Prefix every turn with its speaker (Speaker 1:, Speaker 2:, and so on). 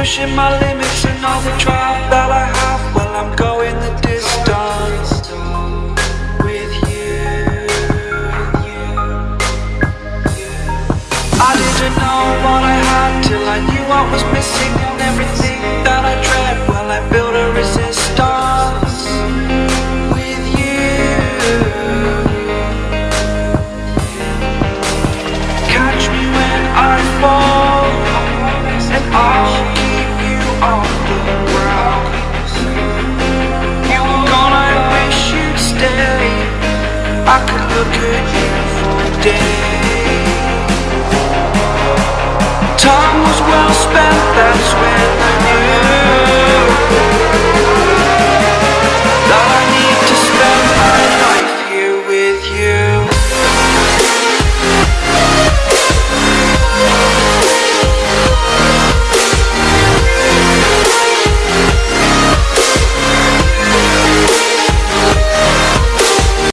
Speaker 1: pushing my limits and all the drive that I have. Well, I'm going the distance with you. I didn't know what I had till I knew what was missing I could look at you for days. Time was well spent, that's